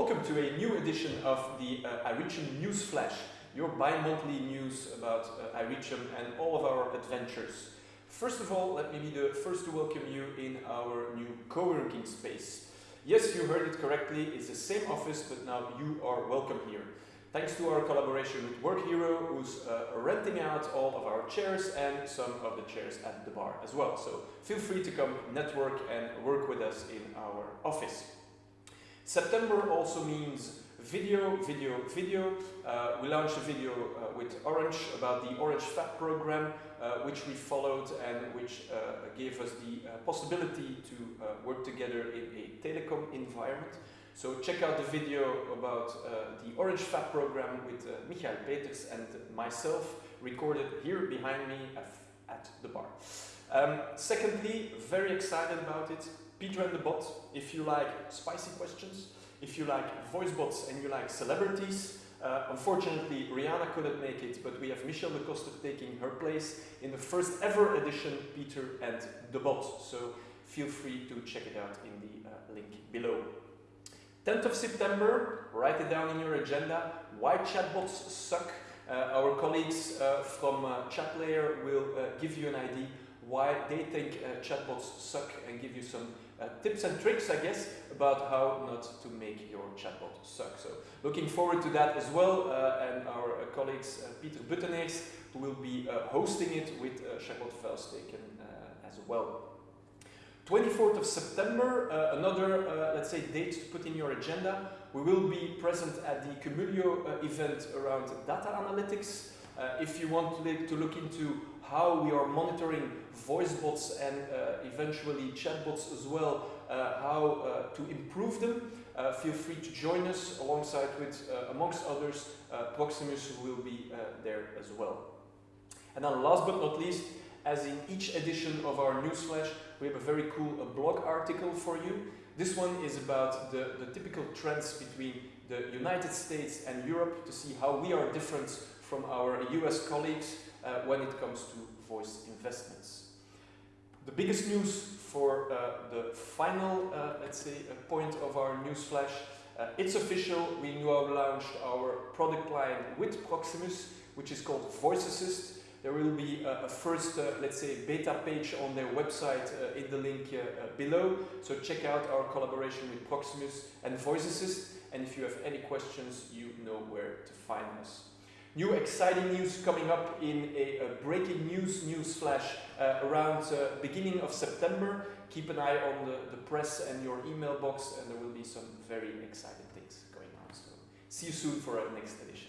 Welcome to a new edition of the uh, iReachm News Flash, your bi-monthly news about uh, and all of our adventures. First of all, let me be the first to welcome you in our new co-working space. Yes, you heard it correctly, it's the same office, but now you are welcome here. Thanks to our collaboration with Workiro, who's uh, renting out all of our chairs and some of the chairs at the bar as well. So feel free to come network and work with us in our office. September also means video, video, video. Uh, we launched a video uh, with Orange about the Orange FAB program, uh, which we followed and which uh, gave us the uh, possibility to uh, work together in a telecom environment. So check out the video about the Orange FAB program with Michael Peters and myself, recorded here behind me at, at the bar. Um, secondly, very excited about it, Peter and the Bot, if you like spicy questions, if you like voice bots and you like celebrities, uh, unfortunately, Rihanna couldn't make it, but we have Michelle de Coster taking her place in the first ever edition, Peter and the Bot. So feel free to check it out in the uh, link below. 10th of September, write it down in your agenda, why chatbots suck. Uh, our colleagues uh, from uh, ChatLayer will uh, give you an idea why they think uh, chatbots suck and give you some uh, tips and tricks, I guess, about how not to make your chatbot suck. So looking forward to that as well, and our colleagues Peter Buteneers, will be hosting it with uh, Charlotte Vuilsteken as well. 24th of September, uh, another, uh, let's say, date to put in your agenda. We will be present at the Cumulio uh, event around data analytics. Uh, if you want to, look into how we are monitoring voice bots and uh, eventually chatbots as well, uh, how to improve them, feel free to join us alongside with, amongst others, Proximus who will be there as well. And then last but not least, as in each edition of our newsflash, we have a very cool uh, blog article for you. This one is about the, the typical trends between the United States and Europe to see how we are different from our US colleagues uh, when it comes to voice investments. The biggest news for uh, the final, uh, let's say, uh, point of our newsflash, uh, it's official, we now launched our product line with Proximus, which is called Voice Assist. There will be a, a first, uh, let's say, beta page on their website uh, in the link uh, uh, below. So check out our collaboration with Proximus and Voice Assist. And if you have any questions, you know where to find us. New exciting news coming up in a, a breaking news news flash uh, around uh, beginning of September. Keep an eye on the, the press and your email box and there will be some very exciting things going on. So see you soon for our next edition.